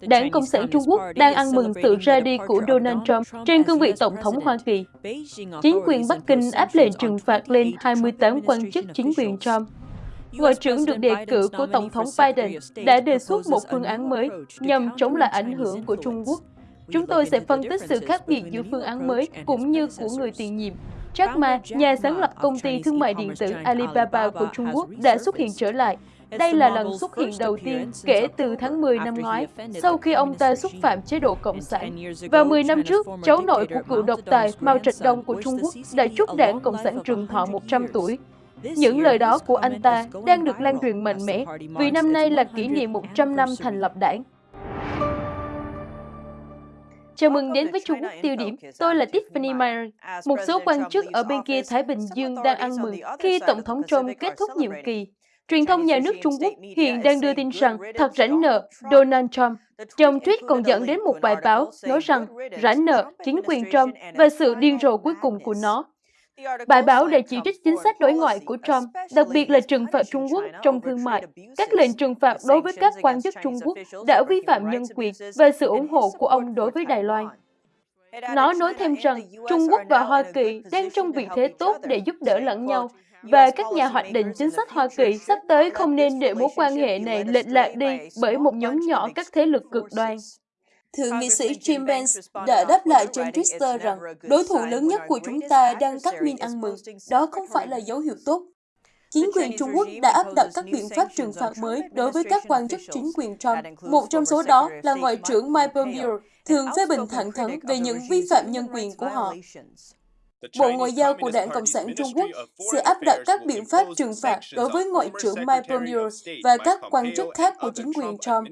Đảng Cộng sản Trung Quốc đang ăn mừng sự ra đi của Donald Trump trên cương vị Tổng thống Hoa Kỳ. Chính quyền Bắc Kinh áp lệnh trừng phạt lên 28 quan chức chính quyền Trump. Ngoại trưởng được đề cử của Tổng thống Biden đã đề xuất một phương án mới nhằm chống lại ảnh hưởng của Trung Quốc. Chúng tôi sẽ phân tích sự khác biệt giữa phương án mới cũng như của người tiền nhiệm. Jack Ma, nhà sáng lập công ty thương mại điện tử Alibaba của Trung Quốc, đã xuất hiện trở lại đây là lần xuất hiện đầu tiên kể từ tháng 10 năm ngoái, sau khi ông ta xúc phạm chế độ Cộng sản. Và 10 năm trước, cháu nội của cựu độc tài Mao Trạch Đông của Trung Quốc đã chúc đảng Cộng sản trường thọ 100 tuổi. Những lời đó của anh ta đang được lan truyền mạnh mẽ vì năm nay là kỷ niệm 100 năm thành lập đảng. Chào mừng đến với Trung Quốc tiêu điểm. Tôi là Tiffany Meyer. Một số quan chức ở bên kia Thái Bình Dương đang ăn mừng khi Tổng thống Trump kết thúc nhiệm kỳ. Truyền thông nhà nước Trung Quốc hiện đang đưa tin rằng thật rảnh nợ Donald Trump. Trong tweet còn dẫn đến một bài báo nói rằng rảnh nợ chính quyền Trump và sự điên rồ cuối cùng của nó. Bài báo đã chỉ trích chính sách đối ngoại của Trump, đặc biệt là trừng phạt Trung Quốc trong thương mại. Các lệnh trừng phạt đối với các quan chức Trung Quốc đã vi phạm nhân quyền và sự ủng hộ của ông đối với Đài Loan. Nó nói thêm rằng Trung Quốc và Hoa Kỳ đang trong vị thế tốt để giúp đỡ lẫn nhau và các nhà hoạch định chính sách Hoa Kỳ sắp tới không nên để mối quan hệ này lệch lạc đi bởi một nhóm nhỏ các thế lực cực đoan. Thượng nghị sĩ Jim Vance đã đáp lại trên Twitter rằng đối thủ lớn nhất của chúng ta đang cắt min ăn mừng. Đó không phải là dấu hiệu tốt. Chính quyền Trung Quốc đã áp đặt các biện pháp trừng phạt mới đối với các quan chức chính quyền Trump. Một trong số đó là Ngoại trưởng Mike Pompeo, thường phê bình thẳng thắn về những vi phạm nhân quyền của họ. Bộ Ngoại giao của Đảng Cộng sản Trung Quốc sẽ áp đặt các biện pháp trừng phạt đối với Ngoại trưởng Mike Pompeo và các quan chức khác của chính quyền Trump.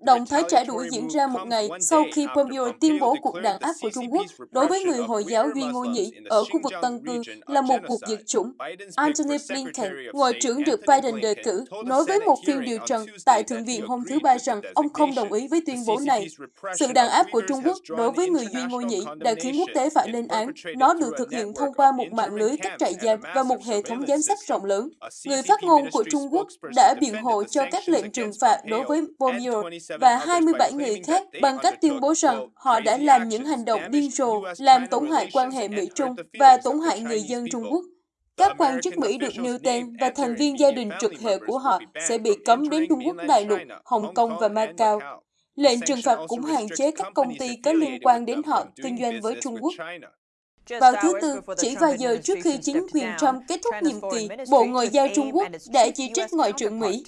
Động thái trả đũa diễn ra một ngày sau khi Pompeo tuyên bố cuộc đàn áp của Trung Quốc đối với người Hồi giáo Duy Ngô Nhĩ ở khu vực Tân Cư là một cuộc diệt chủng. Antony Blinken, Ngoại trưởng được Biden đề cử, nói với một phiên điều trần tại Thượng viện hôm thứ Ba rằng ông không đồng ý với tuyên bố này. Sự đàn áp của Trung Quốc đối với người Duy Ngô Nhĩ đã khiến quốc tế phải lên án. Nó được thực hiện thông qua một mạng lưới các trại giam và một hệ thống giám sát rộng lớn. Người phát ngôn của Trung Quốc đã biện hộ cho các lệnh trừng phạt đối với Pompeo và 27 người khác bằng cách tuyên bố rằng họ đã làm những hành động điên rồ, làm tổn hại quan hệ Mỹ-Trung và tổn hại người dân Trung Quốc. Các quan chức Mỹ được nêu tên và thành viên gia đình trực hệ của họ sẽ bị cấm đến Trung Quốc đại lục, Hồng Kông và Macau. Lệnh trừng phạt cũng hạn chế các công ty có liên quan đến họ kinh doanh với Trung Quốc. Vào thứ Tư, chỉ vài giờ trước khi chính quyền Trump kết thúc nhiệm kỳ, Bộ Ngoại giao Trung Quốc đã chỉ trích Ngoại trưởng Mỹ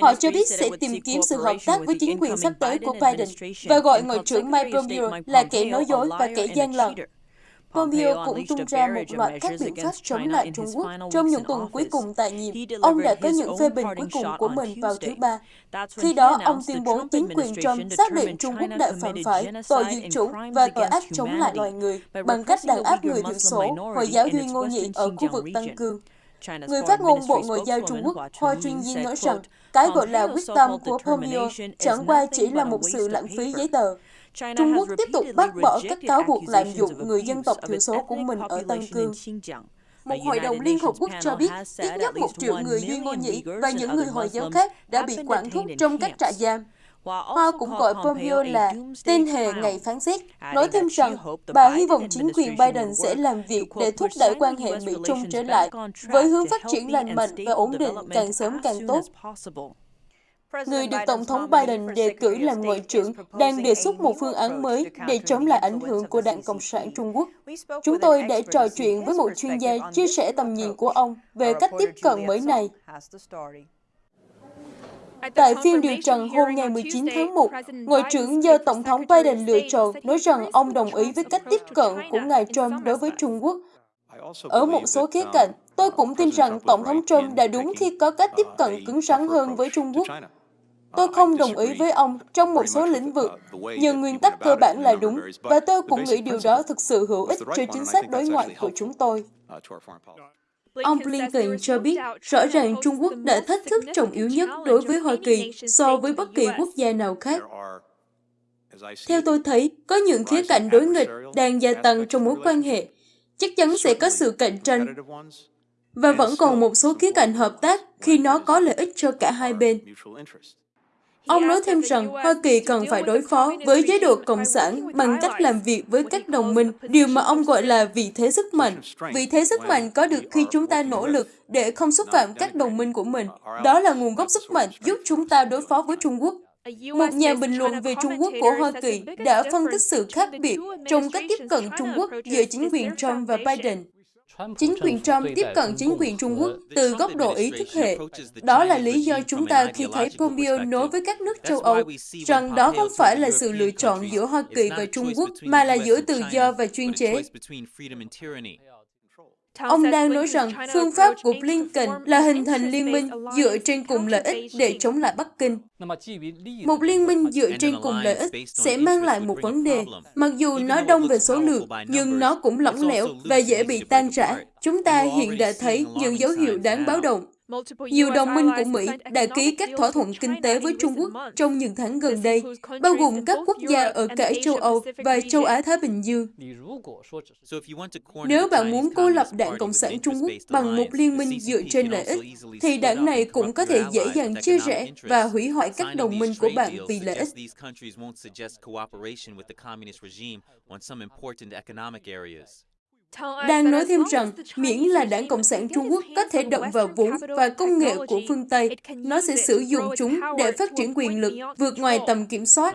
Họ cho biết sẽ tìm kiếm sự hợp tác với chính quyền sắp tới của Biden và gọi Ngoại trưởng Mike Pompeo là kẻ nói dối và kẻ gian lận. Pompeo cũng tung ra một loạt các biện pháp chống lại Trung Quốc trong những tuần cuối cùng tại nhiệm. Ông đã có những phê bình cuối cùng của mình vào thứ Ba. Khi đó, ông tuyên bố chính quyền Trump xác định Trung Quốc đã phạm phải tội diệt chủng và tội ác chống lại loài người bằng cách đàn áp người thiểu số, Hồi giáo Duy Ngô Nhị ở khu vực Tăng Cương. Người phát ngôn Bộ Ngoại giao Trung Quốc Hoa Chuyên nói rằng cái gọi là quyết tâm của Pompeo chẳng qua chỉ là một sự lãng phí giấy tờ. Trung Quốc tiếp tục bác bỏ các cáo buộc lạm dụng người dân tộc thiểu số của mình ở Tân Cương. Một hội đồng Liên Hợp Quốc cho biết ít nhất một triệu người Duy Ngô Nhĩ và những người Hồi giáo khác đã bị quản thúc trong các trại giam. Hoa cũng gọi Pompeo là tên hề ngày phán xét, nói thêm rằng bà hy vọng chính quyền Biden sẽ làm việc để thúc đẩy quan hệ Mỹ-Trung trở lại với hướng phát triển lành mạnh và ổn định càng sớm càng tốt. Người được Tổng thống Biden đề cử làm ngoại trưởng đang đề xuất một phương án mới để chống lại ảnh hưởng của Đảng Cộng sản Trung Quốc. Chúng tôi đã trò chuyện với một chuyên gia chia sẻ tầm nhìn của ông về cách tiếp cận mới này. Tại phiên điều trần hôm ngày 19 tháng 1, Ngoại trưởng do Tổng thống Biden lựa chọn nói rằng ông đồng ý với cách tiếp cận của ngài Trump đối với Trung Quốc. Ở một số khía cạnh, tôi cũng tin rằng Tổng thống Trump đã đúng khi có cách tiếp cận cứng rắn hơn với Trung Quốc. Tôi không đồng ý với ông trong một số lĩnh vực, nhưng nguyên tắc cơ bản là đúng, và tôi cũng nghĩ điều đó thực sự hữu ích cho chính sách đối ngoại của chúng tôi. Ông Blinken cho biết rõ ràng Trung Quốc đã thách thức trọng yếu nhất đối với Hoa Kỳ so với bất kỳ quốc gia nào khác. Theo tôi thấy, có những khía cạnh đối nghịch đang gia tăng trong mối quan hệ. Chắc chắn sẽ có sự cạnh tranh. Và vẫn còn một số khía cạnh hợp tác khi nó có lợi ích cho cả hai bên. Ông nói thêm rằng Hoa Kỳ cần phải đối phó với chế độ Cộng sản bằng cách làm việc với các đồng minh, điều mà ông gọi là vị thế sức mạnh. Vị thế sức mạnh có được khi chúng ta nỗ lực để không xúc phạm các đồng minh của mình. Đó là nguồn gốc sức mạnh giúp chúng ta đối phó với Trung Quốc. Một nhà bình luận về Trung Quốc của Hoa Kỳ đã phân tích sự khác biệt trong cách tiếp cận Trung Quốc giữa chính quyền Trump và Biden. Chính quyền Trump tiếp cận chính quyền Trung Quốc từ góc độ ý thức hệ. Đó là lý do chúng ta khi thấy Pompeo nói với các nước châu Âu rằng đó không phải là sự lựa chọn giữa Hoa Kỳ và Trung Quốc, mà là giữa tự do và chuyên chế. Ông đang nói rằng phương pháp của Blinken là hình thành liên minh dựa trên cùng lợi ích để chống lại Bắc Kinh. Một liên minh dựa trên cùng lợi ích sẽ mang lại một vấn đề. Mặc dù nó đông về số lượng, nhưng nó cũng lỏng lẻo và dễ bị tan rã. Chúng ta hiện đã thấy những dấu hiệu đáng báo động. Nhiều đồng minh của Mỹ đã ký các thỏa thuận kinh tế với Trung Quốc trong những tháng gần đây, bao gồm các quốc gia ở cả châu Âu và châu Á-Thái Bình Dương. Nếu bạn muốn cô lập đảng Cộng sản Trung Quốc bằng một liên minh dựa trên lợi ích, thì đảng này cũng có thể dễ dàng chia rẽ và hủy hoại các đồng minh của bạn vì lợi ích. Đang nói thêm rằng, miễn là đảng Cộng sản Trung Quốc có thể động vào vốn và công nghệ của phương Tây, nó sẽ sử dụng chúng để phát triển quyền lực vượt ngoài tầm kiểm soát.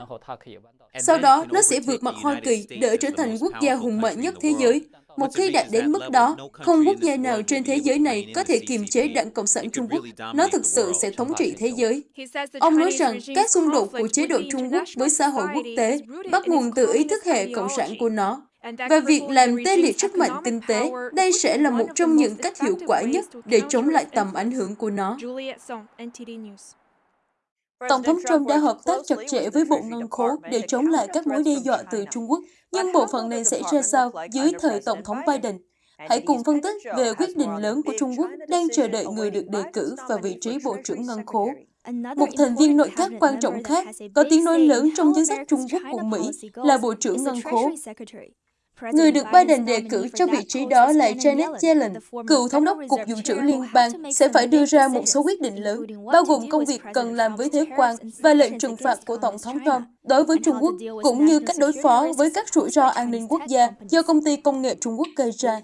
Sau đó, nó sẽ vượt mặt Hoa Kỳ để trở thành quốc gia hùng mạnh nhất thế giới. Một khi đạt đến mức đó, không quốc gia nào trên thế giới này có thể kiềm chế đảng Cộng sản Trung Quốc. Nó thực sự sẽ thống trị thế giới. Ông nói rằng các xung đột của chế độ Trung Quốc với xã hội quốc tế bắt nguồn từ ý thức hệ cộng sản của nó. Và việc làm tê liệt sức mạnh kinh tế, đây sẽ là một trong những cách hiệu quả nhất để chống lại tầm ảnh hưởng của nó. Tổng thống Trump đã hợp tác chặt chẽ với Bộ Ngân khố để chống lại các mối đe dọa từ Trung Quốc, nhưng bộ phận này sẽ ra sao dưới thời Tổng thống Biden? Hãy cùng phân tích về quyết định lớn của Trung Quốc đang chờ đợi người được đề cử vào vị trí Bộ trưởng Ngân khố. Một thành viên nội các quan trọng khác có tiếng nói lớn trong chính sách Trung Quốc của Mỹ là Bộ trưởng Ngân khố. Người được Biden đề cử cho vị trí đó là Janet Yellen, cựu thống đốc Cục Dự trữ Liên bang, sẽ phải đưa ra một số quyết định lớn, bao gồm công việc cần làm với thuế quan và lệnh trừng phạt của Tổng thống Trump đối với Trung Quốc, cũng như cách đối phó với các rủi ro an ninh quốc gia do công ty công nghệ Trung Quốc gây ra.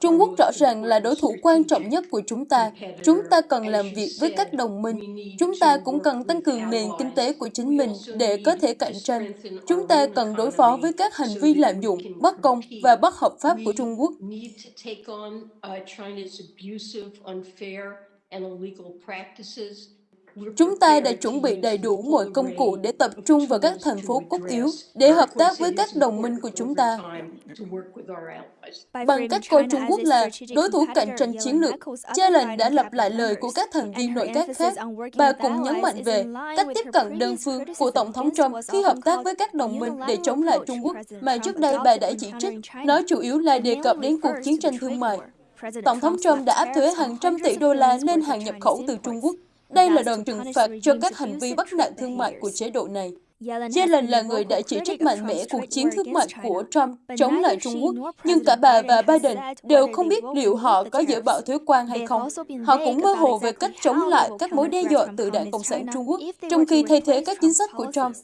Trung Quốc rõ ràng là đối thủ quan trọng nhất của chúng ta. Chúng ta cần làm việc với các đồng minh. Chúng ta cũng cần tăng cường nền kinh tế của chính mình để có thể cạnh tranh. Chúng ta cần đối phó với các hành vi lạm dụng, bất công và bất hợp pháp của Trung Quốc. Chúng ta đã chuẩn bị đầy đủ mọi công cụ để tập trung vào các thành phố cốt yếu, để hợp tác với các đồng minh của chúng ta. Bằng cách coi Trung Quốc là đối thủ cạnh tranh chiến lược, Yellen đã lặp lại lời của các thành viên nội các khác. Bà cũng nhấn mạnh về cách tiếp cận đơn phương của Tổng thống Trump khi hợp tác với các đồng minh để chống lại Trung Quốc, mà trước đây bà đã chỉ trích. Nó chủ yếu là đề cập đến cuộc chiến tranh thương mại. Tổng thống Trump đã áp thuế hàng trăm tỷ đô la lên hàng nhập khẩu từ Trung Quốc. Đây là đòn trừng phạt cho các hành vi bắt nạt thương mại của chế độ này. Yellen là người đã chỉ trích mạnh mẽ cuộc chiến thương mại của Trump chống lại Trung Quốc, nhưng cả bà và Biden đều không biết liệu họ có dỡ bỏ thuế quan hay không. Họ cũng mơ hồ về cách chống lại các mối đe dọa từ đảng Cộng sản Trung Quốc, trong khi thay thế các chính sách của Trump.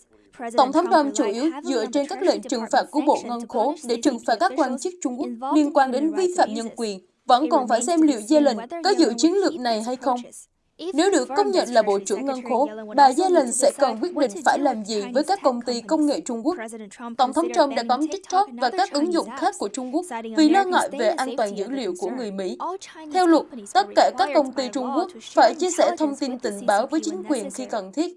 Tổng thống Trump chủ yếu dựa trên các lệnh trừng phạt của Bộ Ngân khố để trừng phạt các quan chức Trung Quốc liên quan đến vi phạm nhân quyền. Vẫn còn phải xem liệu Yellen có dự chiến lược này hay không. Nếu được công nhận là Bộ trưởng Ngân khố, bà Yellen sẽ cần quyết định phải làm gì với các công ty công nghệ Trung Quốc. Tổng thống Trump đã cấm TikTok và các ứng dụng khác của Trung Quốc vì lo ngại về an toàn dữ liệu của người Mỹ. Theo luật, tất cả các công ty Trung Quốc phải chia sẻ thông tin tình báo với chính quyền khi cần thiết.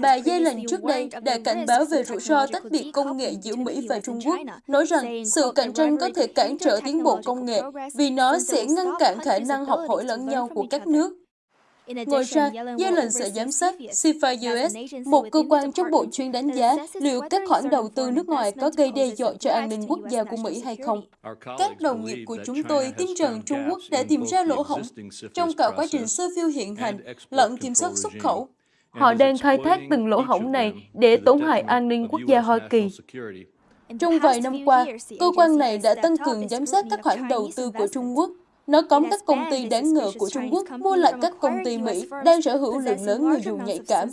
Bà Yellen trước đây đã cảnh báo về rủi ro tách biệt công nghệ giữa Mỹ và Trung Quốc, nói rằng sự cạnh tranh có thể cản trở tiến bộ công nghệ vì nó sẽ ngăn cản khả năng học hỏi lẫn nhau của các nước. Ngoài ra, Yellen sẽ giám sát CFA US, một cơ quan trong bộ chuyên đánh giá liệu các khoản đầu tư nước ngoài có gây đe dọa cho an ninh quốc gia của Mỹ hay không. Các đồng nghiệp của chúng tôi tin rằng Trung Quốc đã tìm ra lỗ hổng trong cả quá trình sơ phiêu hiện hành lẫn kiểm soát xuất khẩu. Họ đang khai thác từng lỗ hổng này để tổn hại an ninh quốc gia Hoa Kỳ. Trong vài năm qua, cơ quan này đã tăng cường giám sát các khoản đầu tư của Trung Quốc Nó cấm các công ty đáng ngờ của Trung Quốc mua lại các công ty Mỹ đang sở hữu lượng lớn người dùng nhạy cảm.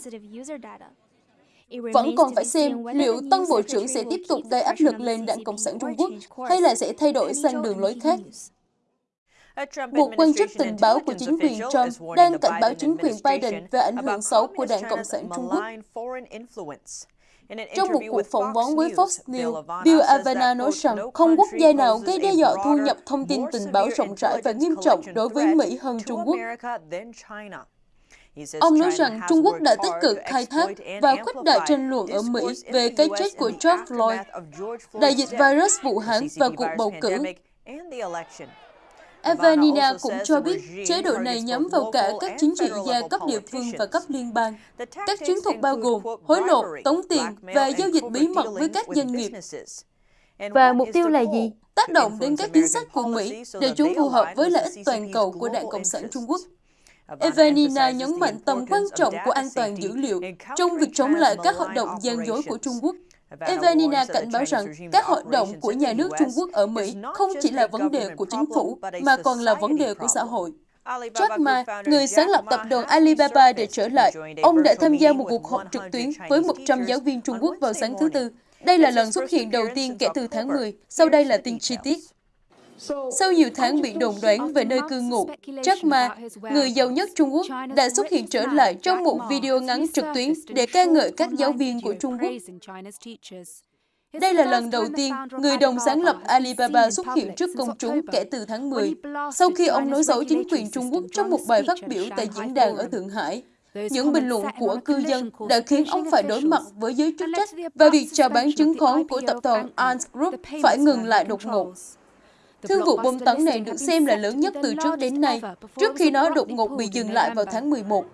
Vẫn còn phải xem liệu Tân Bộ trưởng sẽ tiếp tục gây áp lực lên đảng Cộng sản Trung Quốc hay là sẽ thay đổi sang đường lối khác. Một quan chức tình báo của chính quyền Trump đang cảnh báo chính quyền Biden về ảnh hưởng xấu của đảng Cộng sản Trung Quốc. Trong một cuộc phỏng vấn với Fox News, Bill Avena nói rằng không quốc gia nào gây đe dọa thu nhập thông tin tình báo rộng rãi và nghiêm trọng đối với Mỹ hơn Trung Quốc. Ông nói rằng Trung Quốc đã tích cực khai thác và khuếch đại tranh luận ở Mỹ về cái chết của George Floyd, đại dịch virus Vũ Hán và cuộc bầu cử. Evanina cũng cho biết chế độ này nhắm vào cả các chính trị gia cấp địa phương và cấp liên bang. Các chiến thuật bao gồm hối lộ, tống tiền và giao dịch bí mật với các doanh nghiệp. Và mục tiêu là gì? Tác động đến các chính sách của Mỹ để chúng phù hợp với lợi ích toàn cầu của Đảng Cộng sản Trung Quốc. Evanina nhấn mạnh tầm quan trọng của an toàn dữ liệu trong việc chống lại các hoạt động gian dối của Trung Quốc. Evanina cảnh báo rằng các hoạt động của nhà nước Trung Quốc ở Mỹ không chỉ là vấn đề của chính phủ, mà còn là vấn đề của xã hội. Jack Ma, người sáng lập tập đoàn Alibaba để trở lại, ông đã tham gia một cuộc họp trực tuyến với 100 giáo viên Trung Quốc vào sáng thứ Tư. Đây là lần xuất hiện đầu tiên kể từ tháng 10, sau đây là tin chi tiết. Sau nhiều tháng bị đồn đoán về nơi cư ngụ, Jack Ma, người giàu nhất Trung Quốc, đã xuất hiện trở lại trong một video ngắn trực tuyến để ca ngợi các giáo viên của Trung Quốc. Đây là lần đầu tiên người đồng sáng lập Alibaba xuất hiện trước công chúng kể từ tháng 10, sau khi ông nói xấu chính quyền Trung Quốc trong một bài phát biểu tại diễn đàn ở Thượng Hải. Những bình luận của cư dân đã khiến ông phải đối mặt với giới chức trách và việc chào bán chứng khoán của tập đoàn Ant Group phải ngừng lại đột ngột. Thương vụ bom tấn này được xem là lớn nhất từ trước đến nay, trước khi nó đột ngột bị dừng lại vào tháng 11.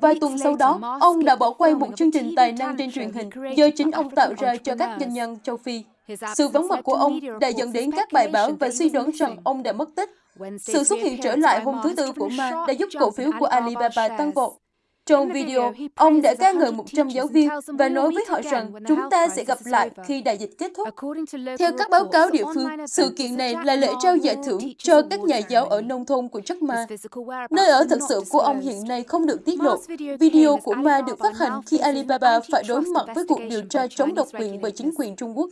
Vài tuần sau đó, ông đã bỏ quay một chương trình tài năng trên truyền hình do chính ông tạo ra cho các doanh nhân châu Phi. Sự vắng mặt của ông đã dẫn đến các bài báo và suy đoán rằng ông đã mất tích. Sự xuất hiện trở lại hôm thứ Tư của Ma đã giúp cổ phiếu của Alibaba tăng vọt. Trong video, ông đã ca ngợi 100 giáo viên và nói với họ rằng chúng ta sẽ gặp lại khi đại dịch kết thúc. Theo các báo cáo địa phương, sự kiện này là lễ trao giải thưởng cho các nhà giáo ở nông thôn của Jack Ma. Nơi ở thực sự của ông hiện nay không được tiết lộ. Video của Ma được phát hành khi Alibaba phải đối mặt với cuộc điều tra chống độc quyền bởi chính quyền Trung Quốc.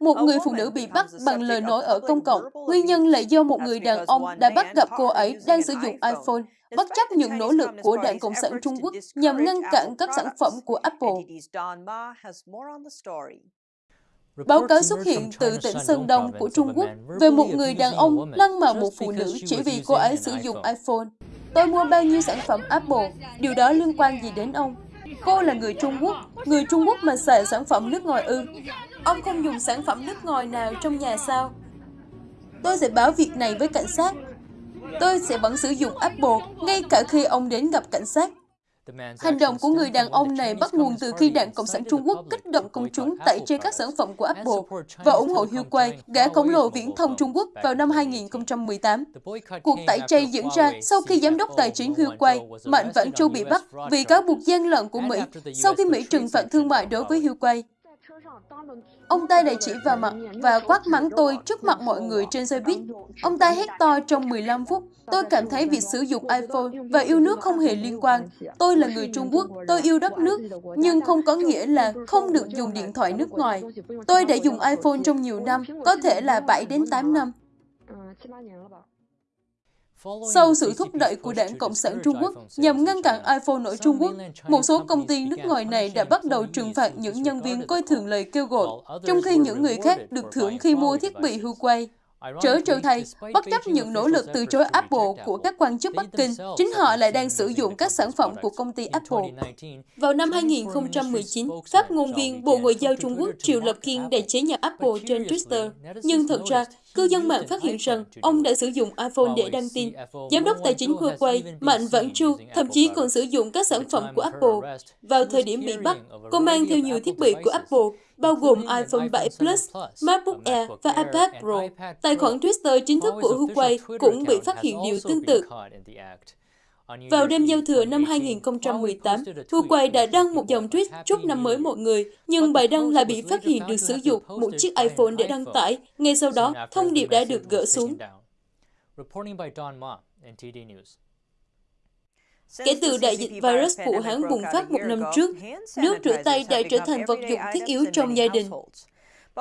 Một người phụ nữ bị bắt bằng lời nói ở công cộng. Nguyên nhân là do một người đàn ông đã bắt gặp cô ấy đang sử dụng iPhone bất chấp những nỗ lực của Đảng Cộng sản Trung Quốc nhằm ngăn cản các sản phẩm của Apple. Báo cáo xuất hiện từ tỉnh Sơn Đông của Trung Quốc về một người đàn ông lăng mạ một phụ nữ chỉ vì cô ấy sử dụng iPhone. Tôi mua bao nhiêu sản phẩm Apple, điều đó liên quan gì đến ông? Cô là người Trung Quốc, người Trung Quốc mà xài sản phẩm nước ngoài ư. Ông không dùng sản phẩm nước ngoài nào trong nhà sao? Tôi sẽ báo việc này với cảnh sát. Tôi sẽ vẫn sử dụng Apple ngay cả khi ông đến gặp cảnh sát. Hành động của người đàn ông này bắt nguồn từ khi Đảng Cộng sản Trung Quốc kích động công chúng tẩy chay các sản phẩm của Apple và ủng hộ Huawei, gã khổng lồ viễn thông Trung Quốc vào năm 2018. Cuộc tẩy chay diễn ra sau khi giám đốc tài chính Huawei, Mạnh Vãn Châu bị bắt vì cáo buộc gian lận của Mỹ sau khi Mỹ trừng phạt thương mại đối với Huawei. Ông ta đã chỉ vào mặt và quát mắng tôi trước mặt mọi người trên xe buýt. Ông ta hét to trong 15 phút. Tôi cảm thấy việc sử dụng iPhone và yêu nước không hề liên quan. Tôi là người Trung Quốc, tôi yêu đất nước, nhưng không có nghĩa là không được dùng điện thoại nước ngoài. Tôi đã dùng iPhone trong nhiều năm, có thể là 7 đến 8 năm. Sau sự thúc đẩy của Đảng Cộng sản Trung Quốc nhằm ngăn cản iPhone ở Trung Quốc, một số công ty nước ngoài này đã bắt đầu trừng phạt những nhân viên coi thường lời kêu gọi, trong khi những người khác được thưởng khi mua thiết bị Huawei. Trở trừ thầy, bất chấp những nỗ lực từ chối Apple của các quan chức Bắc Kinh, chính họ lại đang sử dụng các sản phẩm của công ty Apple. Vào năm 2019, phát ngôn viên Bộ Ngoại giao Trung Quốc Triệu Lập Kiên đã chế nhạo Apple trên Twitter. Nhưng thật ra, cư dân mạng phát hiện rằng ông đã sử dụng iPhone để đăng tin. Giám đốc tài chính Huawei Mạnh Vãn Chu thậm chí còn sử dụng các sản phẩm của Apple. Vào thời điểm bị bắt, cô mang theo nhiều thiết bị của Apple, bao gồm iPhone 7 Plus, MacBook Air và iPad Pro. Tài khoản Twitter chính thức của Huawei cũng bị phát hiện điều tương tự. Vào đêm giao thừa năm 2018, Huawei đã đăng một dòng tweet chúc năm mới mọi người, nhưng bài đăng lại bị phát hiện được sử dụng một chiếc iPhone để đăng tải. Ngay sau đó, thông điệp đã được gỡ xuống. Kể từ đại dịch virus Vũ Hán bùng phát một năm trước, nước rửa tay đã trở thành vật dụng thiết yếu trong gia đình.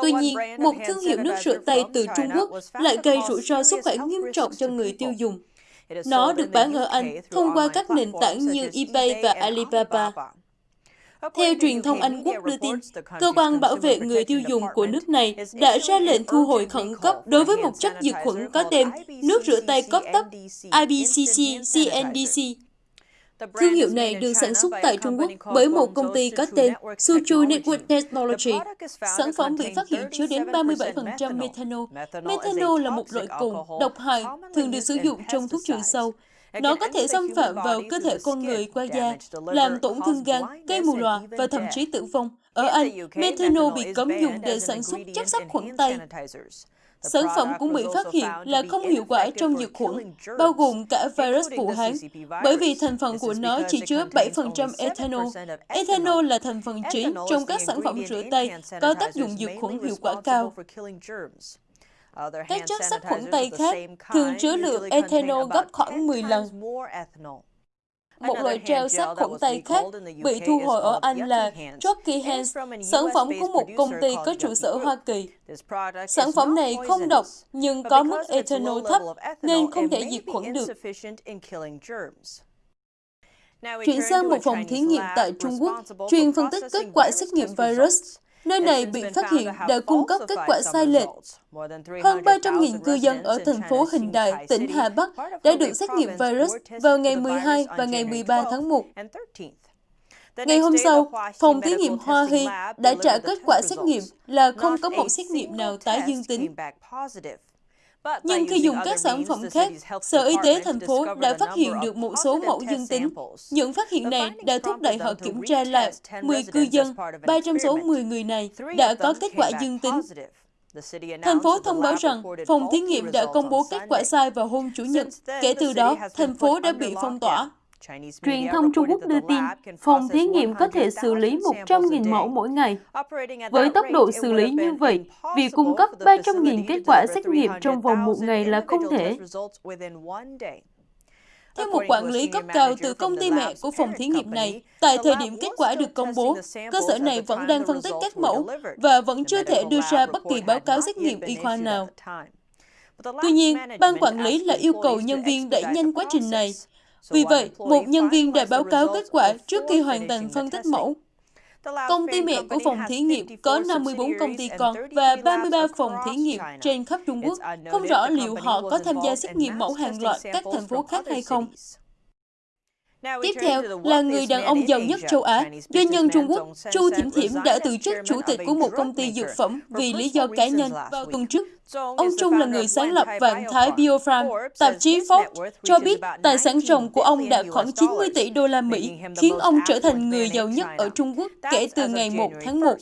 Tuy nhiên, một thương hiệu nước rửa tay từ Trung Quốc lại gây rủi ro sức khỏe nghiêm trọng cho người tiêu dùng. Nó được bán ở Anh thông qua các nền tảng như eBay và Alibaba. Theo truyền thông Anh Quốc đưa tin, cơ quan bảo vệ người tiêu dùng của nước này đã ra lệnh thu hồi khẩn cấp đối với một chất diệt khuẩn có tên nước rửa tay cấp tốc IBCC CNDC Thương hiệu này được sản xuất tại Trung Quốc bởi một công ty có tên Suzhou Network Technology. Sản phẩm bị phát hiện chứa đến 37% methanol. Methanol là một loại cồn độc hại thường được sử dụng trong thuốc trừ sâu. Nó có thể xâm phạm vào cơ thể con người qua da, làm tổn thương gan, gây mù lòa và thậm chí tử vong. Ở Anh, methanol bị cấm dùng để sản xuất chất sát khuẩn tay. Sản phẩm cũng bị phát hiện là không hiệu quả trong diệt khuẩn, bao gồm cả virus Vũ Hán, bởi vì thành phần của nó chỉ chứa 7% ethanol. Ethanol là thành phần chính trong các sản phẩm rửa tay có tác dụng diệt khuẩn hiệu quả cao. Các chất sát khuẩn tay khác thường chứa lượng ethanol gấp khoảng 10 lần. Một loại gel sát khuẩn tay khác bị thu hồi ở Anh là Jockey Hands, sản phẩm của một công ty có trụ sở Hoa Kỳ. Sản phẩm này không độc nhưng có mức ethanol thấp nên không thể diệt khuẩn được. Chuyển sang một phòng thí nghiệm tại Trung Quốc, chuyên phân tích kết quả xét nghiệm virus. Nơi này bị phát hiện đã cung cấp kết quả sai lệch. Hơn 300.000 cư dân ở thành phố Hình Đại, tỉnh Hà Bắc đã được xét nghiệm virus vào ngày 12 và ngày 13 tháng 1. Ngày hôm sau, phòng thí nghiệm Hoa Hy đã trả kết quả xét nghiệm là không có một xét nghiệm nào tái dương tính. Nhưng khi dùng các sản phẩm khác, Sở Y tế thành phố đã phát hiện được một số mẫu dương tính. Những phát hiện này đã thúc đẩy họ kiểm tra lại 10 cư dân, 3 trong số 10 người này đã có kết quả dương tính. Thành phố thông báo rằng phòng thí nghiệm đã công bố kết quả sai vào hôm Chủ nhật. Kể từ đó, thành phố đã bị phong tỏa. Truyền thông Trung Quốc đưa tin, phòng thí nghiệm có thể xử lý 100.000 mẫu mỗi ngày. Với tốc độ xử lý như vậy, việc cung cấp 300.000 kết quả xét nghiệm trong vòng một ngày là không thể. Theo một quản lý cấp cao từ công ty mẹ của phòng thí nghiệm này, tại thời điểm kết quả được công bố, cơ sở này vẫn đang phân tích các mẫu và vẫn chưa thể đưa ra bất kỳ báo cáo xét nghiệm y khoa nào. Tuy nhiên, ban quản lý lại yêu cầu nhân viên đẩy nhanh quá trình này. Vì vậy, một nhân viên đã báo cáo kết quả trước khi hoàn thành phân tích mẫu. Công ty mẹ của phòng thí nghiệm có 54 công ty con và 33 phòng thí nghiệm trên khắp Trung Quốc. Không rõ liệu họ có tham gia xét nghiệm mẫu hàng loạt các thành phố khác hay không. Tiếp theo là người đàn ông giàu nhất châu Á, doanh nhân Trung Quốc Chu Thiểm Thiểm đã từ chức chủ tịch của một công ty dược phẩm vì lý do cá nhân vào tuần trước. Ông Trung là người sáng lập Vạn Thái Biofarm. Tạp chí Forbes cho biết tài sản ròng của ông đạt khoảng 90 tỷ đô la Mỹ, khiến ông trở thành người giàu nhất ở Trung Quốc kể từ ngày 1 tháng 1.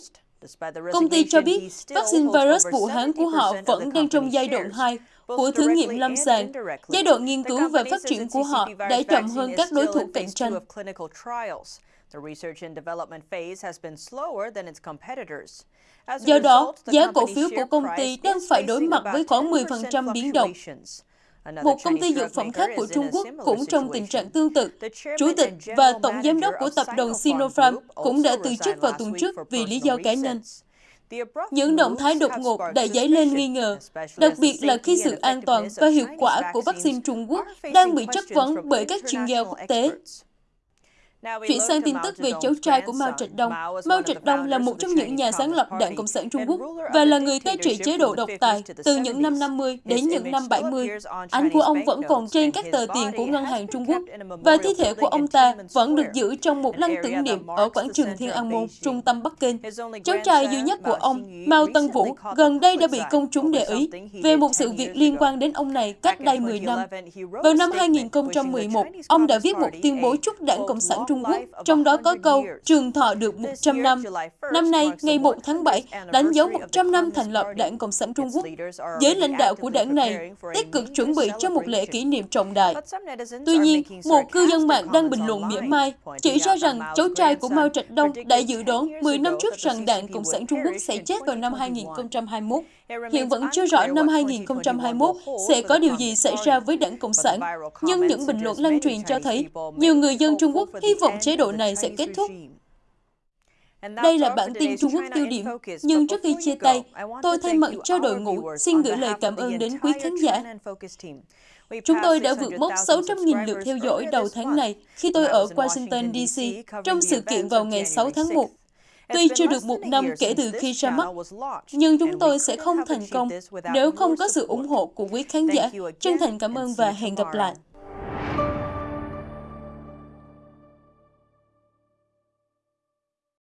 Công ty cho biết vaccine virus Vũ Hán của họ vẫn đang trong giai đoạn 2 của thử nghiệm lâm sàng. Giai đoạn nghiên cứu và phát triển của họ đã chậm hơn các đối thủ cạnh tranh. Do đó, giá cổ phiếu của công ty đang phải đối mặt với khoảng 10% biến động. Một công ty dược phẩm khác của Trung Quốc cũng trong tình trạng tương tự. Chủ tịch và tổng giám đốc của tập đoàn Sinopharm cũng đã từ chức vào tuần trước vì lý do cá nhân. Những động thái đột ngột đã dấy lên nghi ngờ, đặc biệt là khi sự an toàn và hiệu quả của vaccine Trung Quốc đang bị chất vấn bởi các chuyên gia quốc tế. Chuyển sang tin tức về cháu trai của Mao Trạch-đông. Mao Trạch-đông là một trong những nhà sáng lập Đảng Cộng sản Trung Quốc và là người cai trị chế độ độc tài từ những năm 50 đến những năm 70. Ảnh của ông vẫn còn trên các tờ tiền của ngân hàng Trung Quốc và thi thể của ông ta vẫn được giữ trong một lăng tưởng niệm ở quảng trường Thiên An Môn, trung tâm Bắc Kinh. Cháu trai duy nhất của ông, Mao Tân Vũ, gần đây đã bị công chúng để ý về một sự việc liên quan đến ông này cách đây 10 năm. Vào năm 2011, ông đã viết một tuyên bố chúc Đảng Cộng sản Trung Quốc, trong đó có câu trường thọ được 100 năm. Năm nay, ngày 1 tháng 7, đánh dấu 100 năm thành lập Đảng Cộng sản Trung Quốc. Giới lãnh đạo của đảng này tích cực chuẩn bị cho một lễ kỷ niệm trọng đại. Tuy nhiên, một cư dân mạng đang bình luận mỉa mai, chỉ ra rằng cháu trai của Mao Trạch Đông đã dự đoán 10 năm trước rằng Đảng Cộng sản Trung Quốc sẽ chết vào năm 2021. Hiện vẫn chưa rõ năm 2021 sẽ có điều gì xảy ra với đảng Cộng sản, nhưng những bình luận lan truyền cho thấy nhiều người dân Trung Quốc hy vọng chế độ này sẽ kết thúc. Đây là bản tin Trung Quốc tiêu điểm, nhưng trước khi chia tay, tôi thay mặt cho đội ngũ xin gửi lời cảm ơn đến quý khán giả. Chúng tôi đã vượt mốc 600.000 lượt theo dõi đầu tháng này khi tôi ở Washington, D.C. trong sự kiện vào ngày 6 tháng 1. Tuy chưa được một năm kể từ khi ra mắt, nhưng chúng tôi sẽ không thành công nếu không có sự ủng hộ của quý khán giả. Chân thành cảm ơn và hẹn gặp lại.